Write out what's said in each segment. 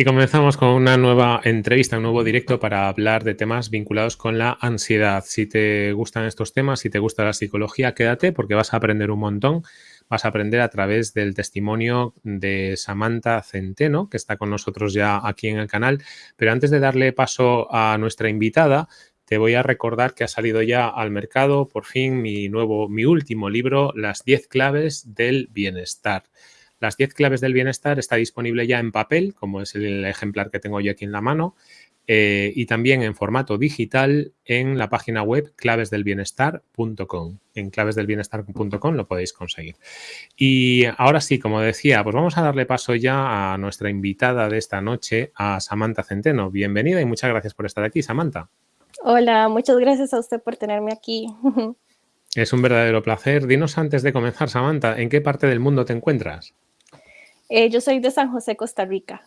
Y comenzamos con una nueva entrevista, un nuevo directo para hablar de temas vinculados con la ansiedad. Si te gustan estos temas, si te gusta la psicología, quédate porque vas a aprender un montón. Vas a aprender a través del testimonio de Samantha Centeno, que está con nosotros ya aquí en el canal. Pero antes de darle paso a nuestra invitada, te voy a recordar que ha salido ya al mercado por fin mi nuevo, mi último libro, Las 10 claves del bienestar. Las 10 claves del bienestar está disponible ya en papel, como es el ejemplar que tengo yo aquí en la mano, eh, y también en formato digital en la página web clavesdelbienestar.com. En clavesdelbienestar.com lo podéis conseguir. Y ahora sí, como decía, pues vamos a darle paso ya a nuestra invitada de esta noche, a Samantha Centeno. Bienvenida y muchas gracias por estar aquí, Samantha. Hola, muchas gracias a usted por tenerme aquí. Es un verdadero placer. Dinos antes de comenzar, Samantha, ¿en qué parte del mundo te encuentras? Eh, yo soy de San José, Costa Rica.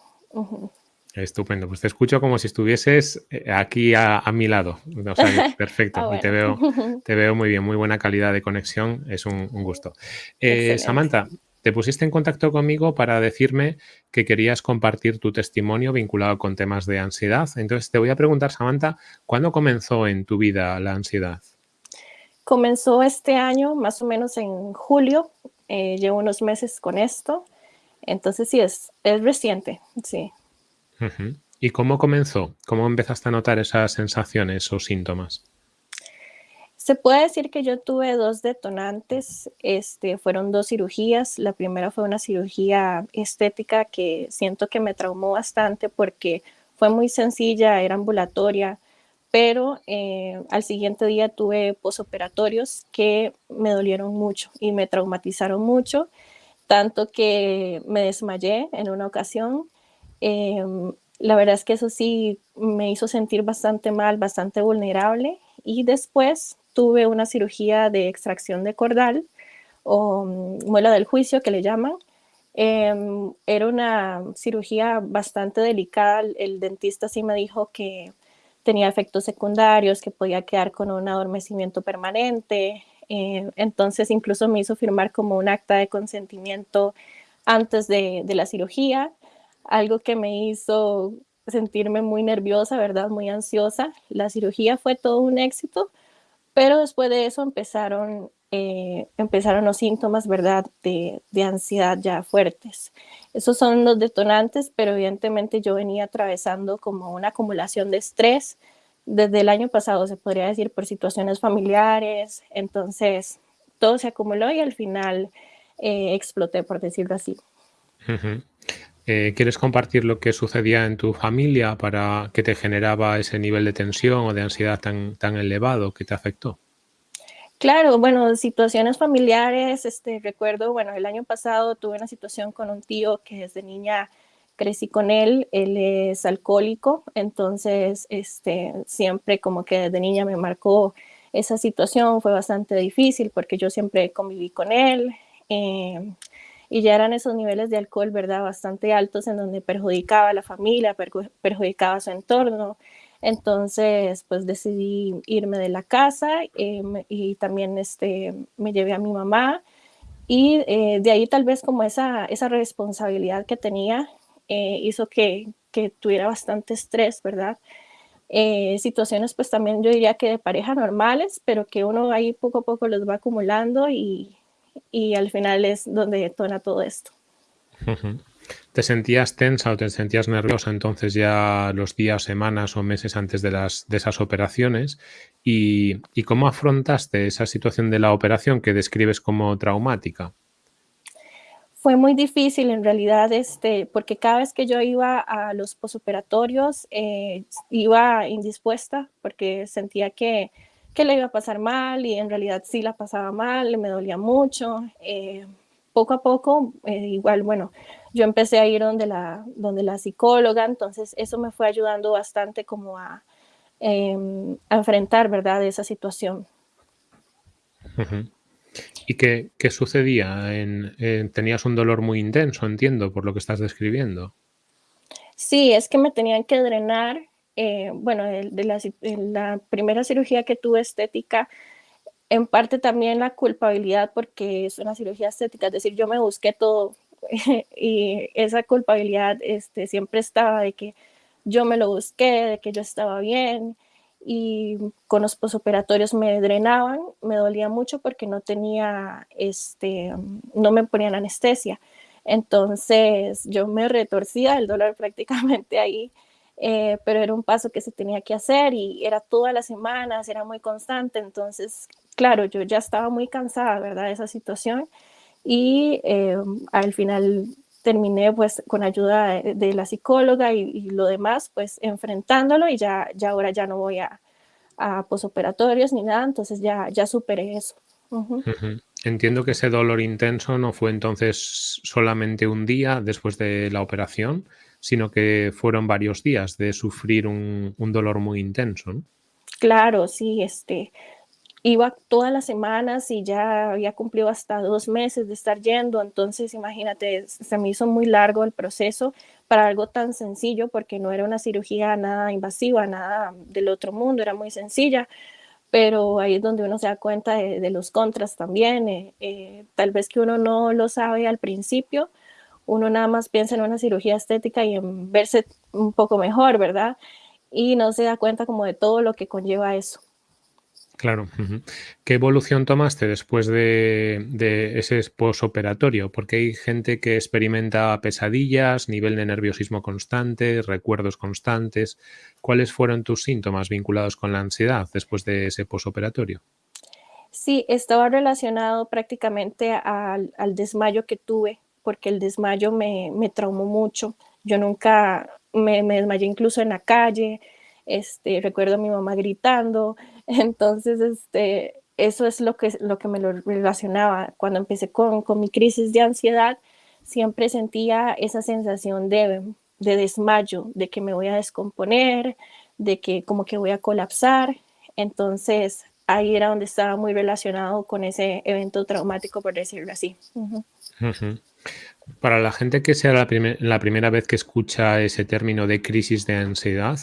Estupendo, pues te escucho como si estuvieses eh, aquí a, mi lado. perfecto, ah, y te veo, te veo muy bien, muy buena calidad de conexión, es un, gusto. Eh, Samantha, te pusiste en contacto conmigo para decirme que querías compartir tu testimonio vinculado con temas de ansiedad. Entonces te voy a preguntar, Samantha, ¿cuándo comenzó en tu vida la ansiedad? Comenzó este año, más o menos en julio. llevo unos meses con esto. Entonces sí, es, es reciente, sí. ¿Y cómo comenzó? ¿Cómo empezaste a notar esas sensaciones o síntomas? Se puede decir que yo tuve dos detonantes, este, fueron dos cirugías. La primera fue una cirugía estética que siento que me traumó bastante porque fue muy sencilla, era ambulatoria, pero eh, al siguiente día tuve posoperatorios que me dolieron mucho y me traumatizaron mucho tanto que me desmayé en una ocasión. Em, la verdad es que eso sí me hizo sentir bastante mal, bastante vulnerable y después tuve una cirugía de extracción de cordal o mm, muela del juicio que le llaman. Em, era una cirugía bastante delicada. El dentista sí me dijo que tenía efectos secundarios, que podía quedar con un adormecimiento permanente, eh, entonces incluso me hizo firmar como un acta de consentimiento antes de, la cirugía, algo que me hizo sentirme muy nerviosa, ¿verdad? Muy ansiosa. La cirugía fue todo un éxito, pero después de eso empezaron, eh, empezaron los síntomas, ¿verdad? De, de, ansiedad ya fuertes. Esos son los detonantes, pero evidentemente yo venía atravesando como una acumulación de estrés, desde el año pasado, se podría decir, por situaciones familiares. Entonces, todo se acumuló y al final eh, exploté, por decirlo así. Eh, ¿Quieres compartir lo que sucedía en tu familia para que te generaba ese nivel de tensión o de ansiedad tan, tan elevado que te afectó? Claro, bueno, situaciones familiares, este, recuerdo, bueno, el año pasado tuve una situación con un tío que desde niña crecí con él, él es alcohólico, entonces este, siempre como que desde niña me marcó esa situación, fue bastante difícil porque yo siempre conviví con él eh, y ya eran esos niveles de alcohol, ¿verdad? Bastante altos en donde perjudicaba a la familia, perjudicaba a su entorno. Entonces, pues decidí irme de la casa eh, y también este, me llevé a mi mamá. Y eh, de ahí tal vez como esa, esa responsabilidad que tenía eh, hizo que, que, tuviera bastante estrés, ¿verdad? Eh, situaciones pues también yo diría que de pareja normales, pero que uno ahí poco a poco los va acumulando y, y al final es donde detona todo esto. ¿Te sentías tensa o te sentías nerviosa entonces ya los días, semanas o meses antes de, las, de esas operaciones? ¿Y, ¿Y cómo afrontaste esa situación de la operación que describes como traumática? Fue muy difícil en realidad, este, porque cada vez que yo iba a los posoperatorios eh, iba indispuesta porque sentía que, que le iba a pasar mal y en realidad sí la pasaba mal, me dolía mucho. Eh, poco a poco, eh, igual, bueno, yo empecé a ir donde la, donde la psicóloga, entonces eso me fue ayudando bastante como a, em, a enfrentar, ¿verdad?, esa situación. ¿Y qué, sucedía? tenías un dolor muy intenso, entiendo, por lo que estás describiendo. Sí, es que me tenían que drenar. Eh, bueno, de, la, primera cirugía que tuve estética, en parte también la culpabilidad porque es una cirugía estética, es decir, yo me busqué todo, y esa culpabilidad este, siempre estaba de que yo me lo busqué, de que yo estaba bien y con los posoperatorios me drenaban, me dolía mucho porque no tenía, este, no me ponían anestesia. Entonces yo me retorcía el dolor prácticamente ahí, eh, pero era un paso que se tenía que hacer y era todas las semanas, era muy constante. Entonces, claro, yo ya estaba muy cansada, ¿verdad?, de esa situación y eh, al final terminé pues con ayuda de, la psicóloga y, lo demás pues enfrentándolo y ya, ya ahora ya no voy a, a posoperatorios ni nada, entonces ya, ya superé eso. Entiendo que ese dolor intenso no fue entonces solamente un día después de la operación, sino que fueron varios días de sufrir un, un dolor muy intenso. ¿no? Claro, sí, este, iba todas las semanas y ya había cumplido hasta dos meses de estar yendo, entonces imagínate, se me hizo muy largo el proceso para algo tan sencillo porque no era una cirugía nada invasiva, nada del otro mundo, era muy sencilla, pero ahí es donde uno se da cuenta de, los contras también, eh, eh, tal vez que uno no lo sabe al principio, uno nada más piensa en una cirugía estética y en verse un poco mejor, ¿verdad? Y no se da cuenta como de todo lo que conlleva eso. Claro. ¿Qué evolución tomaste después de, ese posoperatorio? Porque hay gente que experimenta pesadillas, nivel de nerviosismo constante, recuerdos constantes. ¿Cuáles fueron tus síntomas vinculados con la ansiedad después de ese posoperatorio? Sí, estaba relacionado prácticamente al, desmayo que tuve, porque el desmayo me, me traumó mucho. Yo nunca me, me desmayé incluso en la calle, este, recuerdo a mi mamá gritando, entonces este, eso es lo que, lo que me lo relacionaba. Cuando empecé con, con mi crisis de ansiedad, siempre sentía esa sensación de, de desmayo, de que me voy a descomponer, de que como que voy a colapsar. Entonces ahí era donde estaba muy relacionado con ese evento traumático, por decirlo así. Para la gente que sea la, la, primera vez que escucha ese término de crisis de ansiedad,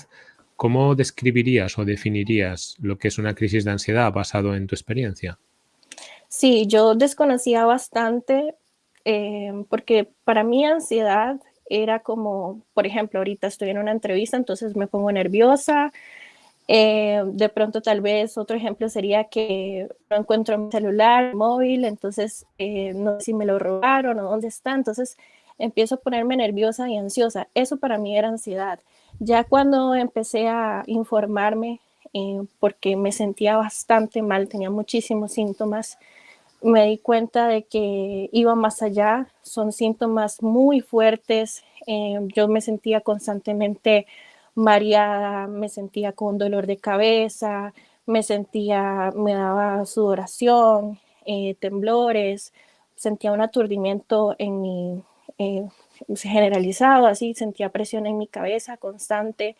¿Cómo describirías o definirías lo que es una crisis de ansiedad basado en tu experiencia? Sí, yo desconocía bastante eh, porque para mí ansiedad era como, por ejemplo, ahorita estoy en una entrevista, entonces me pongo nerviosa. Eh, de pronto tal vez otro ejemplo sería que no encuentro mi celular, móvil, entonces eh, no sé si me lo robaron o dónde está, entonces empiezo a ponerme nerviosa y ansiosa. Eso para mí era ansiedad. Ya cuando empecé a informarme, eh, porque me sentía bastante mal, tenía muchísimos síntomas, me di cuenta de que iba más allá, son síntomas muy fuertes, eh, yo me sentía constantemente mareada, me sentía con dolor de cabeza, me sentía, me daba sudoración, eh, temblores, sentía un aturdimiento en mi, generalizado, así sentía presión en mi cabeza constante,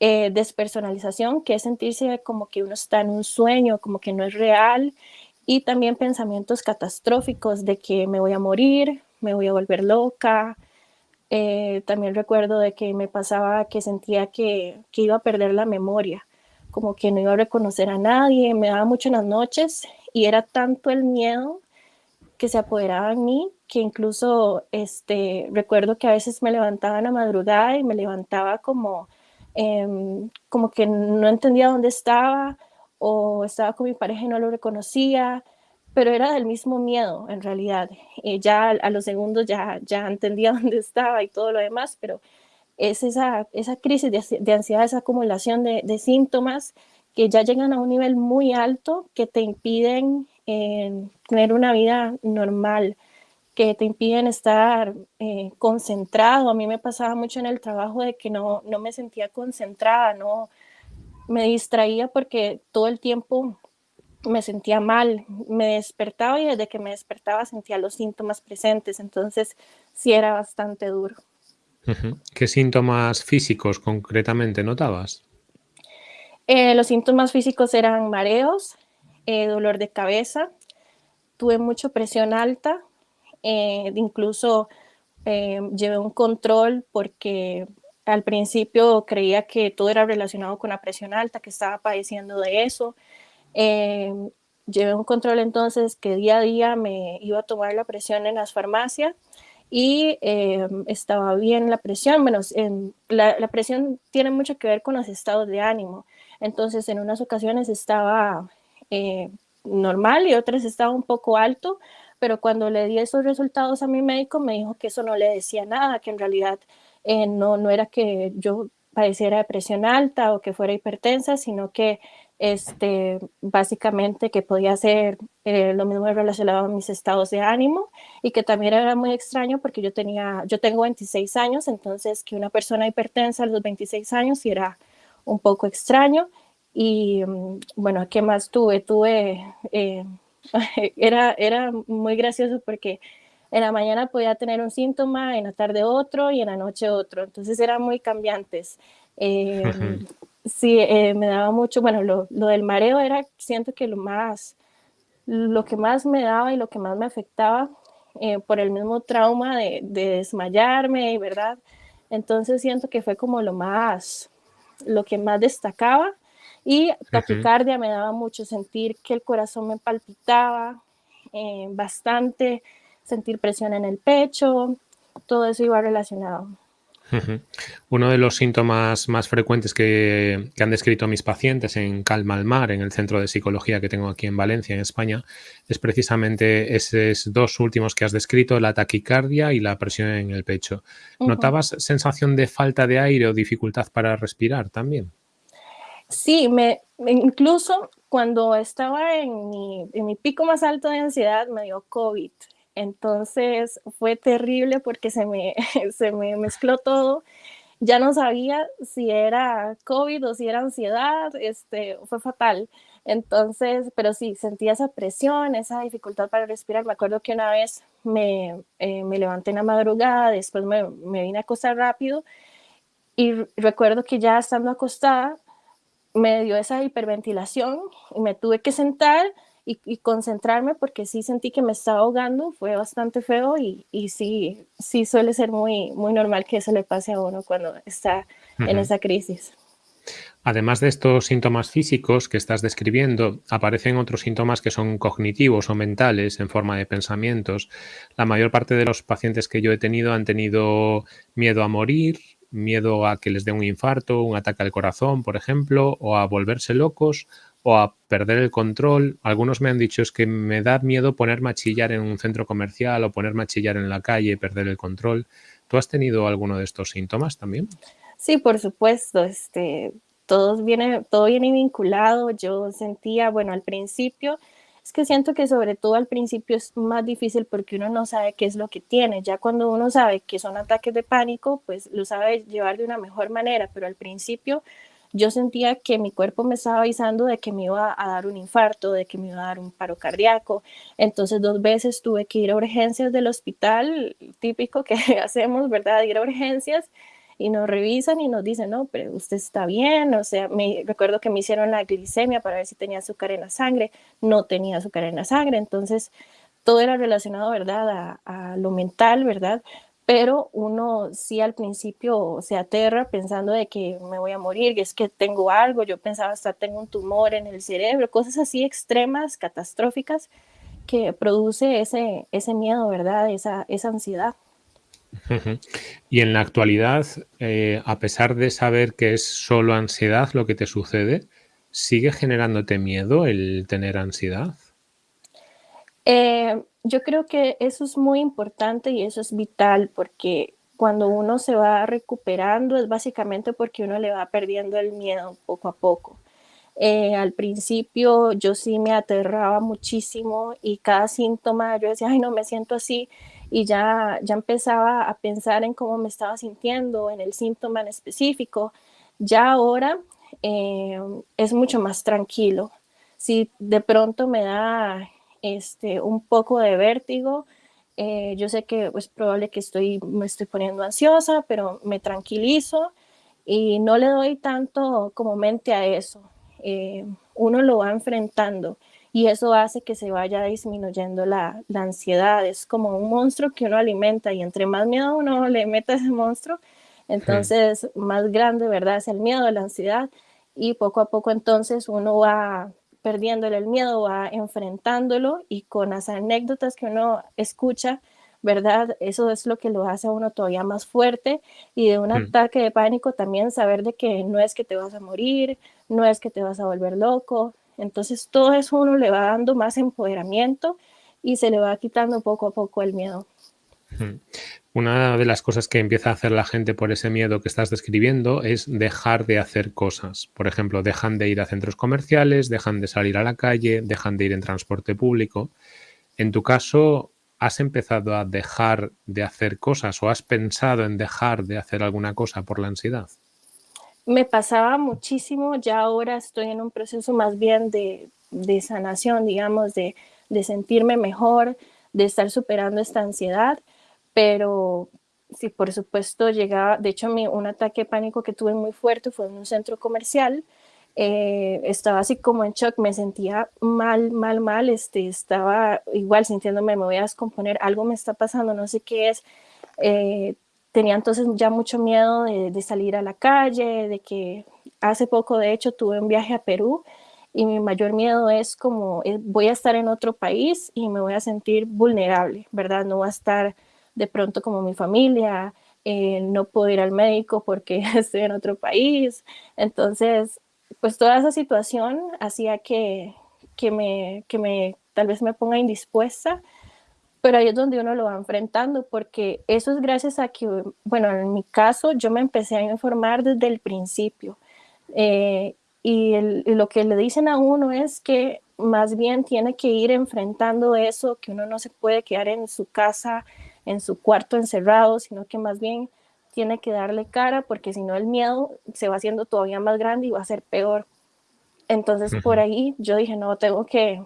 eh, despersonalización, que es sentirse como que uno está en un sueño, como que no es real, y también pensamientos catastróficos de que me voy a morir, me voy a volver loca. Eh, también recuerdo de que me pasaba que sentía que, que iba a perder la memoria, como que no iba a reconocer a nadie, me daba mucho en las noches y era tanto el miedo que se apoderaba en mí que incluso este, recuerdo que a veces me levantaba en la madrugada y me levantaba como, em, como que no entendía dónde estaba o estaba con mi pareja y no lo reconocía, pero era del mismo miedo en realidad. Eh, ya a los segundos ya, ya entendía dónde estaba y todo lo demás, pero es esa, esa crisis de, ansiedad, esa acumulación de, de, síntomas que ya llegan a un nivel muy alto que te impiden eh, tener una vida normal que te impiden estar eh, concentrado. A mí me pasaba mucho en el trabajo de que no, no me sentía concentrada, no me distraía porque todo el tiempo me sentía mal, me despertaba y desde que me despertaba sentía los síntomas presentes, entonces sí era bastante duro. ¿Qué síntomas físicos concretamente notabas? Eh, los síntomas físicos eran mareos, eh, dolor de cabeza, tuve mucha presión alta, eh, incluso eh, llevé un control porque al principio creía que todo era relacionado con la presión alta, que estaba padeciendo de eso. Eh, llevé un control entonces que día a día me iba a tomar la presión en las farmacias y em, estaba bien la presión. Bueno, la, la, presión tiene mucho que ver con los estados de ánimo. Entonces, en unas ocasiones estaba eh, normal y otras estaba un poco alto, pero cuando le di esos resultados a mi médico me dijo que eso no le decía nada, que en realidad eh, no, no era que yo padeciera depresión alta o que fuera hipertensa, sino que este, básicamente que podía ser eh, lo mismo relacionado a mis estados de ánimo y que también era muy extraño porque yo tenía, yo tengo 26 años, entonces que una persona hipertensa a los 26 años era un poco extraño y mm, bueno, ¿qué más tuve? Tuve eh, era, era muy gracioso porque en la mañana podía tener un síntoma, en la tarde otro y en la noche otro. Entonces eran muy cambiantes. Em, sí, eh, me daba mucho, bueno, lo, lo, del mareo era, siento que lo más, lo que más me daba y lo que más me afectaba eh, por el mismo trauma de, de desmayarme, ¿verdad? Entonces siento que fue como lo más, lo que más destacaba y taquicardia me daba mucho sentir que el corazón me palpitaba eh, bastante, sentir presión en el pecho, todo eso iba relacionado. Uno de los síntomas más frecuentes que, han descrito mis pacientes en Calma al Mar, en el centro de psicología que tengo aquí en Valencia, en España, es precisamente esos dos últimos que has descrito, la taquicardia y la presión en el pecho. ¿Notabas sensación de falta de aire o dificultad para respirar también? Sí, me, incluso cuando estaba en mi, en mi pico más alto de ansiedad me dio COVID. Entonces fue terrible porque se me, se me mezcló todo. Ya no sabía si era COVID o si era ansiedad, este, fue fatal. Entonces, pero sí, sentía esa presión, esa dificultad para respirar. Me acuerdo que una vez me, eh, me levanté en la madrugada, después me, me vine a acostar rápido y recuerdo que ya estando acostada me dio esa hiperventilación y me tuve que sentar y, concentrarme porque sí sentí que me estaba ahogando, fue bastante feo y, y, sí, sí suele ser muy, muy normal que eso le pase a uno cuando está en esa crisis. Además de estos síntomas físicos que estás describiendo, aparecen otros síntomas que son cognitivos o mentales en forma de pensamientos. La mayor parte de los pacientes que yo he tenido han tenido miedo a morir, miedo a que les dé un infarto, un ataque al corazón, por ejemplo, o a volverse locos o a perder el control. Algunos me han dicho es que me da miedo ponerme a chillar en un centro comercial o ponerme a chillar en la calle, perder el control. ¿Tú has tenido alguno de estos síntomas también? Sí, por supuesto. Este, todos viene, todo viene vinculado. Yo sentía, bueno, al principio es que siento que sobre todo al principio es más difícil porque uno no sabe qué es lo que tiene. Ya cuando uno sabe que son ataques de pánico, pues lo sabe llevar de una mejor manera, pero al principio yo sentía que mi cuerpo me estaba avisando de que me iba a dar un infarto, de que me iba a dar un paro cardíaco. Entonces dos veces tuve que ir a urgencias del hospital, típico que hacemos, ¿verdad? Ir a urgencias y nos revisan y nos dicen, no, pero usted está bien, o sea, me recuerdo que me hicieron la glicemia para ver si tenía azúcar en la sangre, no tenía azúcar en la sangre, entonces todo era relacionado, ¿verdad?, a, lo mental, ¿verdad? Pero uno sí al principio se aterra pensando de que me voy a morir, que es que tengo algo, yo pensaba hasta tengo un tumor en el cerebro, cosas así extremas, catastróficas, que produce ese, ese miedo, ¿verdad? Esa, esa ansiedad. Y en la actualidad, eh, a pesar de saber que es solo ansiedad lo que te sucede, ¿sigue generándote miedo el tener ansiedad? Eh, yo creo que eso es muy importante y eso es vital porque cuando uno se va recuperando es básicamente porque uno le va perdiendo el miedo poco a poco. Eh, al principio yo sí me aterraba muchísimo y cada síntoma yo decía, ay, no me siento así y ya, ya empezaba a pensar en cómo me estaba sintiendo, en el síntoma en específico. Ya ahora eh, es mucho más tranquilo. Si de pronto me da este, un poco de vértigo, eh, yo sé que es probable que estoy, me estoy poniendo ansiosa, pero me tranquilizo y no le doy tanto como mente a eso. Eh, uno lo va enfrentando y eso hace que se vaya disminuyendo la, la, ansiedad. Es como un monstruo que uno alimenta y entre más miedo uno le mete a ese monstruo, entonces más grande, ¿verdad? Es el miedo, la ansiedad y poco a poco entonces uno va perdiéndole el miedo, va enfrentándolo y con las anécdotas que uno escucha ¿verdad? Eso es lo que lo hace a uno todavía más fuerte y de un mm. ataque de pánico también saber de que no es que te vas a morir, no es que te vas a volver loco. Entonces todo eso uno le va dando más empoderamiento y se le va quitando poco a poco el miedo. Una de las cosas que empieza a hacer la gente por ese miedo que estás describiendo es dejar de hacer cosas. Por ejemplo, dejan de ir a centros comerciales, dejan de salir a la calle, dejan de ir en transporte público. En tu caso, ¿has empezado a dejar de hacer cosas o has pensado en dejar de hacer alguna cosa por la ansiedad? Me pasaba muchísimo, ya ahora estoy en un proceso más bien de, sanación, digamos, de, de sentirme mejor, de estar superando esta ansiedad pero sí, por supuesto llegaba, de hecho un ataque de pánico que tuve muy fuerte fue en un centro comercial, eh, estaba así como en shock, me sentía mal, mal, mal, este, estaba igual sintiéndome, me voy a descomponer, algo me está pasando, no sé qué es. Eh, tenía entonces ya mucho miedo de, salir a la calle, de que hace poco de hecho tuve un viaje a Perú y mi mayor miedo es como eh, voy a estar en otro país y me voy a sentir vulnerable, ¿verdad? No va a estar de pronto como mi familia, eh, no puedo ir al médico porque estoy en otro país. Entonces, pues toda esa situación hacía que, que, me, que me, tal vez me ponga indispuesta, pero ahí es donde uno lo va enfrentando, porque eso es gracias a que, bueno, en mi caso yo me empecé a informar desde el principio. Eh, y, y, lo que le dicen a uno es que más bien tiene que ir enfrentando eso, que uno no se puede quedar en su casa en su cuarto encerrado, sino que más bien tiene que darle cara porque si no el miedo se va haciendo todavía más grande y va a ser peor. Entonces por ahí yo dije, no, tengo que,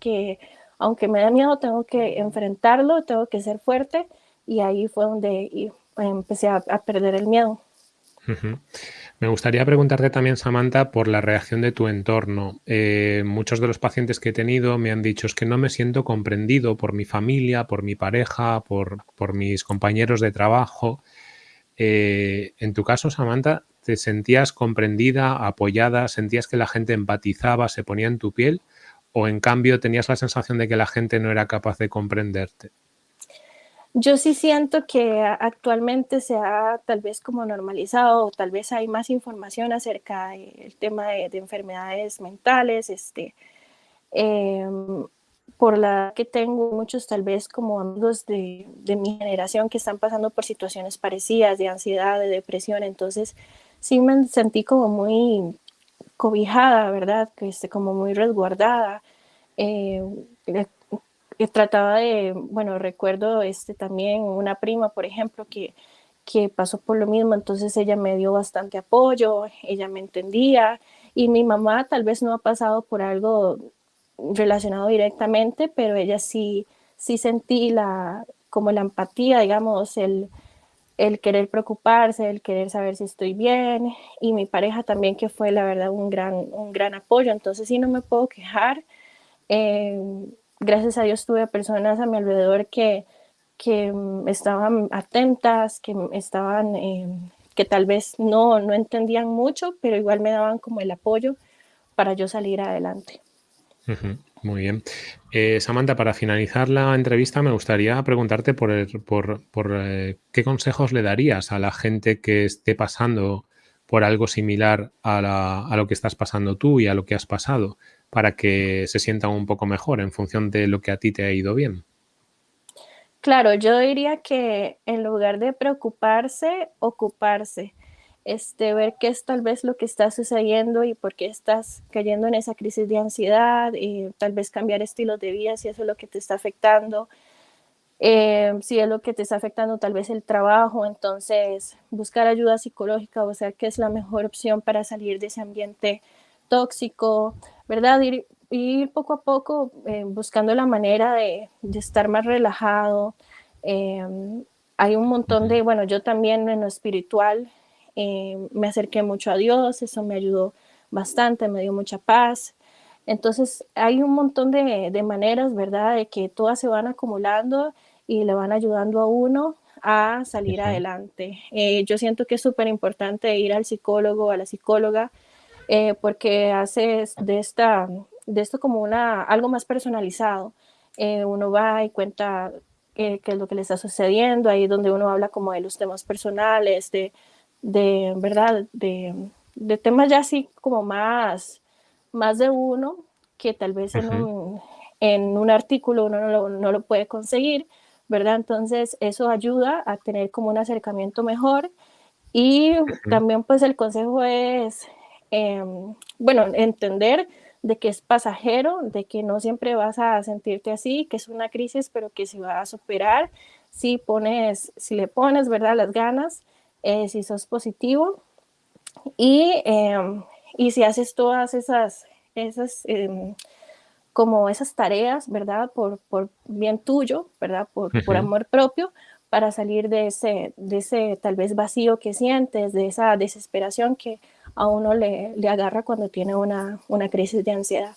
que, aunque me da miedo, tengo que enfrentarlo, tengo que ser fuerte y ahí fue donde empecé a, perder el miedo. Me gustaría preguntarte también, Samantha, por la reacción de tu entorno. Eh, muchos de los pacientes que he tenido me han dicho que no me siento comprendido por mi familia, por mi pareja, por, mis compañeros de trabajo. Eh, en tu caso, Samantha, ¿te sentías comprendida, apoyada? ¿Sentías que la gente empatizaba, se ponía en tu piel? ¿O en cambio tenías la sensación de que la gente no era capaz de comprenderte? Yo sí siento que actualmente se ha tal vez como normalizado, o tal vez hay más información acerca del tema de, enfermedades mentales, este, em, por la que tengo muchos tal vez como amigos de, de, mi generación que están pasando por situaciones parecidas de ansiedad, de depresión, entonces sí me sentí como muy cobijada, ¿verdad? Que esté como muy resguardada. Eh, trataba de, bueno, recuerdo este, también una prima, por ejemplo, que, que pasó por lo mismo, entonces ella me dio bastante apoyo, ella me entendía y mi mamá tal vez no ha pasado por algo relacionado directamente, pero ella sí, sí sentí la, como la empatía, digamos, el, el querer preocuparse, el querer saber si estoy bien y mi pareja también que fue la verdad un gran, un gran apoyo, entonces sí no me puedo quejar. Eh, gracias a Dios tuve personas a mi alrededor que, que mm, estaban atentas, que estaban, em, que tal vez no, no entendían mucho, pero igual me daban como el apoyo para yo salir adelante. Muy bien. Eh, Samantha, para finalizar la entrevista me gustaría preguntarte por, eh, qué consejos le darías a la gente que esté pasando por algo similar a, a, lo que estás pasando tú y a lo que has pasado para que se sientan un poco mejor en función de lo que a ti te ha ido bien? Claro, yo diría que en lugar de preocuparse, ocuparse, este, ver qué es tal vez lo que está sucediendo y por qué estás cayendo en esa crisis de ansiedad, y tal vez cambiar estilos de vida si eso es lo que te está afectando, eh, si es lo que te está afectando tal vez el trabajo, entonces buscar ayuda psicológica, o sea, qué es la mejor opción para salir de ese ambiente tóxico, ¿verdad? Ir, poco a poco eh, buscando la manera de, estar más relajado. Hay un montón de, bueno, yo también en lo espiritual em, me acerqué mucho a Dios, eso me ayudó bastante, me dio mucha paz. Entonces hay un montón de, de maneras, ¿verdad? De que todas se van acumulando y le van ayudando a uno a salir adelante. Eh, yo siento que es súper importante ir al psicólogo, a la psicóloga, eh, porque hace de, esta, de esto como una, algo más personalizado. Eh, uno va y cuenta qué es lo que le está sucediendo, ahí donde uno habla como de los temas personales, de, de ¿verdad? De, de temas ya así como más, más de uno, que tal vez en, un, en un artículo uno no lo, no lo puede conseguir, ¿verdad? Entonces eso ayuda a tener como un acercamiento mejor y también pues el consejo es, em, bueno, entender de que es pasajero, de que no siempre vas a sentirte así, que es una crisis, pero que se va a superar si pones, si le pones, ¿verdad? Las ganas, eh, si sos positivo y, em, y si haces todas esas, esas em, como esas tareas, ¿verdad? Por, por bien tuyo, ¿verdad? Por, por, amor propio, para salir de ese, de ese tal vez vacío que sientes, de esa desesperación que a uno le, le agarra cuando tiene una, una crisis de ansiedad.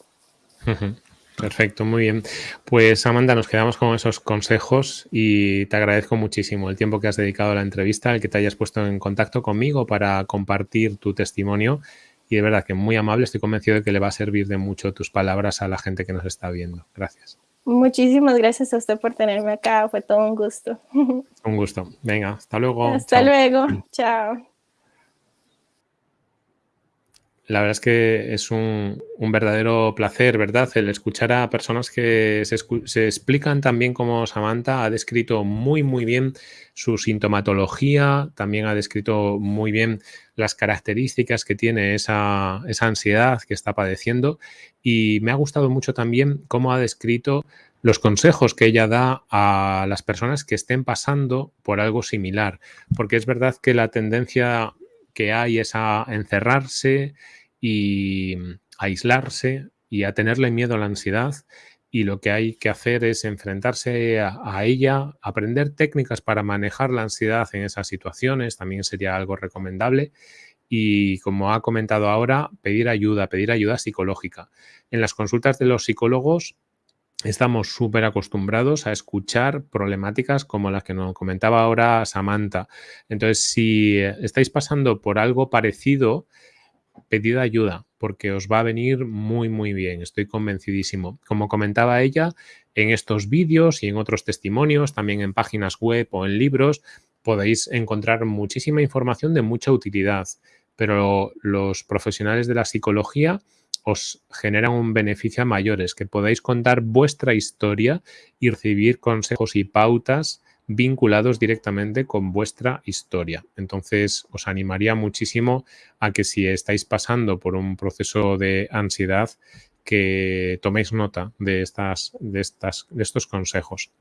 Perfecto, muy bien. Pues Amanda, nos quedamos con esos consejos y te agradezco muchísimo el tiempo que has dedicado a la entrevista, el que te hayas puesto en contacto conmigo para compartir tu testimonio y de verdad que muy amable, estoy convencido de que le va a servir de mucho tus palabras a la gente que nos está viendo. Gracias. Muchísimas gracias a usted por tenerme acá, fue todo un gusto. Un gusto. Venga, hasta luego. Hasta luego, chao. La verdad es que es un, verdadero placer, ¿verdad? El escuchar a personas que se, se, explican también como Samantha ha descrito muy, muy bien su sintomatología, también ha descrito muy bien las características que tiene esa, esa ansiedad que está padeciendo y me ha gustado mucho también cómo ha descrito los consejos que ella da a las personas que estén pasando por algo similar, porque es verdad que la tendencia que hay es a encerrarse, y mm, aislarse y a tenerle miedo a la ansiedad y lo que hay que hacer es enfrentarse a, ella, aprender técnicas para manejar la ansiedad en esas situaciones, también sería algo recomendable. Y como ha comentado ahora, pedir ayuda, pedir ayuda psicológica. En las consultas de los psicólogos estamos súper acostumbrados a escuchar problemáticas como las que nos comentaba ahora Samantha. Entonces, si estáis pasando por algo parecido, pedid ayuda porque os va a venir muy, muy bien. Estoy convencidísimo. Como comentaba ella, en estos vídeos y en otros testimonios, también en páginas web o en libros, podéis encontrar muchísima información de mucha utilidad, pero los profesionales de la psicología os generan un beneficio a mayores, que podáis contar vuestra historia y recibir consejos y pautas vinculados directamente con vuestra historia. Entonces, os animaría muchísimo a que si estáis pasando por un proceso de ansiedad, que toméis nota de, estas, de, estas, de estos consejos.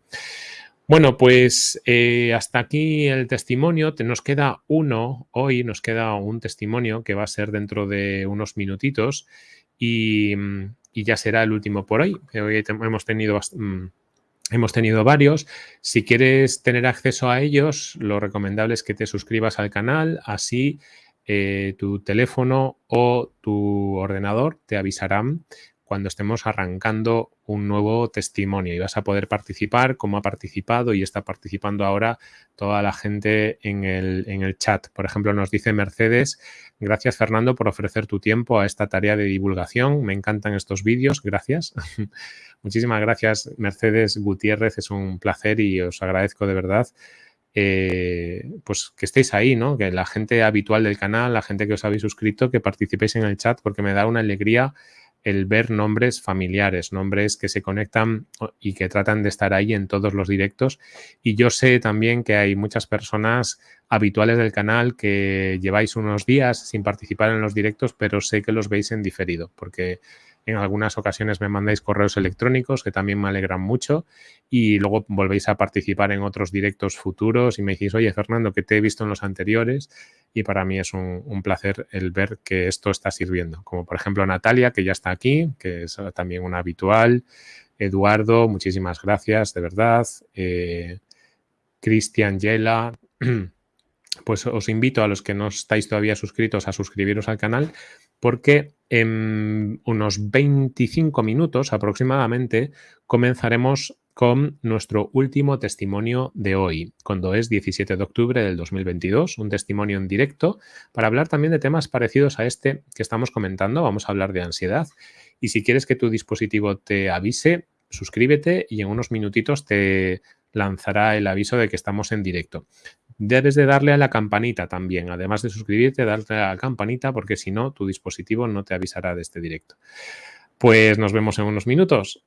Bueno, pues eh, hasta aquí el testimonio. Te, nos queda uno hoy, nos queda un testimonio que va a ser dentro de unos minutitos y, y ya será el último por hoy. Hoy hemos tenido mm, Hemos tenido varios. Si quieres tener acceso a ellos, lo recomendable es que te suscribas al canal, así eh, tu teléfono o tu ordenador te avisarán cuando estemos arrancando un nuevo testimonio y vas a poder participar como ha participado y está participando ahora toda la gente en el, en el chat. Por ejemplo, nos dice Mercedes, gracias Fernando por ofrecer tu tiempo a esta tarea de divulgación. Me encantan estos vídeos, gracias. Muchísimas gracias Mercedes Gutiérrez, es un placer y os agradezco de verdad. Eh, pues que estéis ahí, ¿no? Que la gente habitual del canal, la gente que os habéis suscrito, que participéis en el chat porque me da una alegría el ver nombres familiares, nombres que se conectan y que tratan de estar ahí en todos los directos. Y yo sé también que hay muchas personas habituales del canal que lleváis unos días sin participar en los directos, pero sé que los veis en diferido, porque en algunas ocasiones me mandáis correos electrónicos que también me alegran mucho y luego volvéis a participar en otros directos futuros y me decís, oye Fernando, que te he visto en los anteriores y para mí es un, placer el ver que esto está sirviendo. Como por ejemplo Natalia, que ya está aquí, que es también una habitual. Eduardo, muchísimas gracias, de verdad. Eh, Cristian Yela. Pues os invito a los que no estáis todavía suscritos a suscribiros al canal porque en unos 25 minutos aproximadamente comenzaremos con nuestro último testimonio de hoy, cuando es 17 de octubre del 2022, un testimonio en directo para hablar también de temas parecidos a este que estamos comentando. Vamos a hablar de ansiedad y si quieres que tu dispositivo te avise, suscríbete y en unos minutitos te lanzará el aviso de que estamos en directo. Debes de darle a la campanita también, además de suscribirte, darle a la campanita porque si no, tu dispositivo no te avisará de este directo. Pues nos vemos en unos minutos.